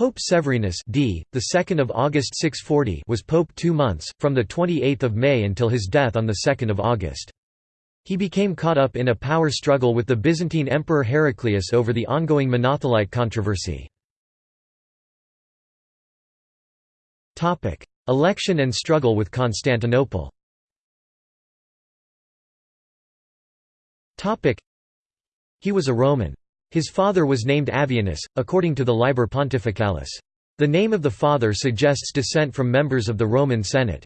Pope Severinus d. the 2nd of August 640 was pope 2 months from the 28th of May until his death on the 2nd of August. He became caught up in a power struggle with the Byzantine Emperor Heraclius over the ongoing Monothelite controversy. Topic: Election and struggle with Constantinople. Topic: He was a Roman. His father was named Avianus, according to the Liber Pontificalis. The name of the father suggests descent from members of the Roman Senate.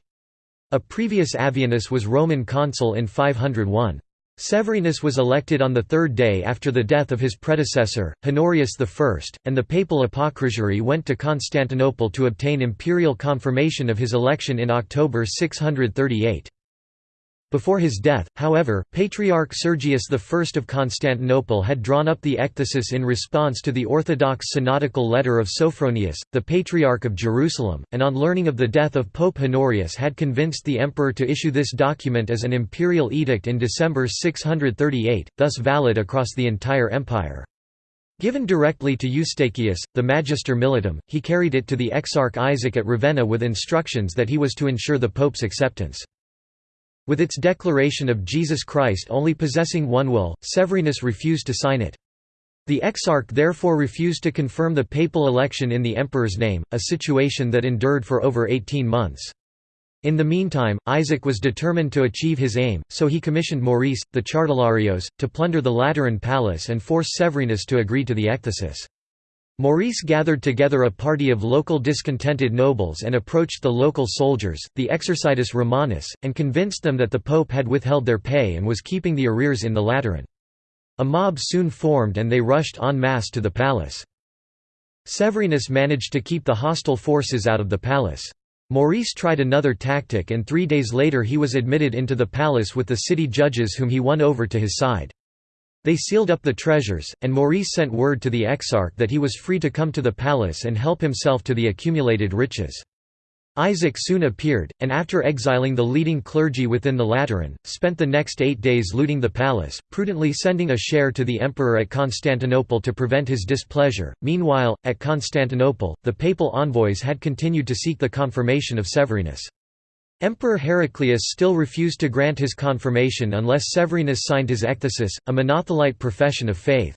A previous Avianus was Roman consul in 501. Severinus was elected on the third day after the death of his predecessor, Honorius I, and the papal apocrisiary went to Constantinople to obtain imperial confirmation of his election in October 638. Before his death, however, Patriarch Sergius I of Constantinople had drawn up the Ekthesis in response to the Orthodox synodical letter of Sophronius, the Patriarch of Jerusalem, and on learning of the death of Pope Honorius had convinced the emperor to issue this document as an imperial edict in December 638, thus valid across the entire empire. Given directly to Eustachius, the Magister Militum, he carried it to the Exarch Isaac at Ravenna with instructions that he was to ensure the pope's acceptance. With its declaration of Jesus Christ only possessing one will, Severinus refused to sign it. The exarch therefore refused to confirm the papal election in the emperor's name, a situation that endured for over 18 months. In the meantime, Isaac was determined to achieve his aim, so he commissioned Maurice, the Chartularios, to plunder the Lateran palace and force Severinus to agree to the ekthesis. Maurice gathered together a party of local discontented nobles and approached the local soldiers, the Exercitus Romanus, and convinced them that the pope had withheld their pay and was keeping the arrears in the Lateran. A mob soon formed and they rushed en masse to the palace. Severinus managed to keep the hostile forces out of the palace. Maurice tried another tactic and three days later he was admitted into the palace with the city judges whom he won over to his side. They sealed up the treasures, and Maurice sent word to the exarch that he was free to come to the palace and help himself to the accumulated riches. Isaac soon appeared, and after exiling the leading clergy within the Lateran, spent the next eight days looting the palace, prudently sending a share to the emperor at Constantinople to prevent his displeasure. Meanwhile, at Constantinople, the papal envoys had continued to seek the confirmation of Severinus. Emperor Heraclius still refused to grant his confirmation unless Severinus signed his ekthesis, a monothelite profession of faith.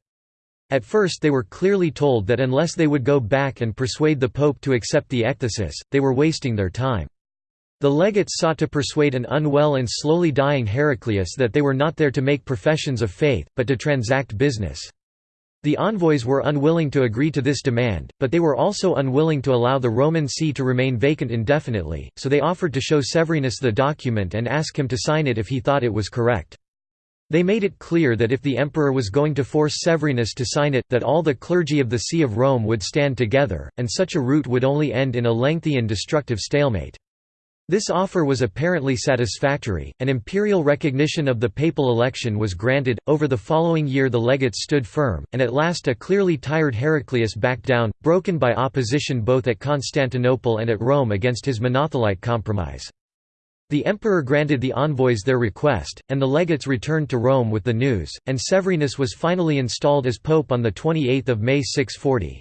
At first they were clearly told that unless they would go back and persuade the pope to accept the ekthesis, they were wasting their time. The legates sought to persuade an unwell and slowly dying Heraclius that they were not there to make professions of faith, but to transact business. The envoys were unwilling to agree to this demand, but they were also unwilling to allow the Roman see to remain vacant indefinitely, so they offered to show Severinus the document and ask him to sign it if he thought it was correct. They made it clear that if the emperor was going to force Severinus to sign it, that all the clergy of the See of Rome would stand together, and such a route would only end in a lengthy and destructive stalemate. This offer was apparently satisfactory, and imperial recognition of the papal election was granted. Over the following year, the legates stood firm, and at last a clearly tired Heraclius backed down, broken by opposition both at Constantinople and at Rome against his Monothelite compromise. The emperor granted the envoys their request, and the legates returned to Rome with the news, and Severinus was finally installed as pope on 28 May 640.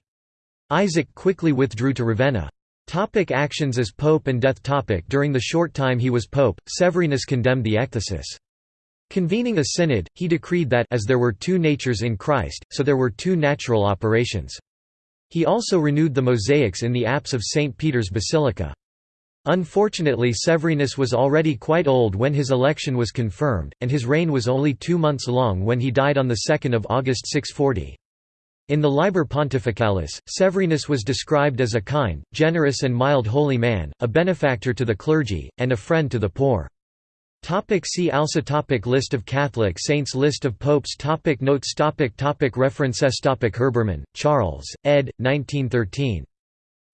Isaac quickly withdrew to Ravenna. Topic actions as pope and death topic During the short time he was pope, Severinus condemned the ekthesis. Convening a synod, he decreed that as there were two natures in Christ, so there were two natural operations. He also renewed the mosaics in the apse of St. Peter's Basilica. Unfortunately Severinus was already quite old when his election was confirmed, and his reign was only two months long when he died on 2 August 640. In the Liber Pontificalis, Severinus was described as a kind, generous and mild holy man, a benefactor to the clergy, and a friend to the poor. Topic see also topic List of Catholic saints List of popes topic Notes topic topic References topic Herbermann, Charles, ed. 1913.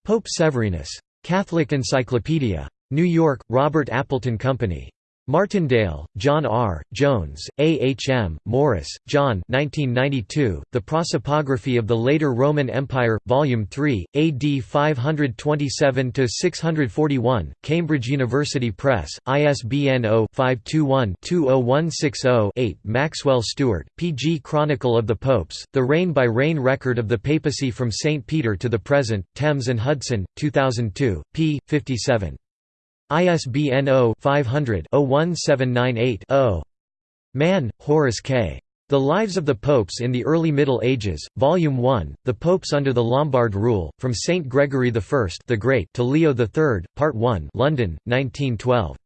Pope Severinus. Catholic Encyclopedia. New York, Robert Appleton Company. Martindale, John R., Jones, A. H. M., Morris, John 1992, The Prosopography of the Later Roman Empire, Volume 3, AD 527–641, Cambridge University Press, ISBN 0-521-20160-8 Maxwell Stuart, P. G. Chronicle of the Popes, The Reign-by-Reign Record of the Papacy from St. Peter to the Present, Thames and Hudson, 2002, p. 57. ISBN 0-500-01798-0. Mann, Horace K. The Lives of the Popes in the Early Middle Ages, Volume 1, The Popes under the Lombard Rule, From Saint Gregory I the Great to Leo III, Part 1 London, 1912.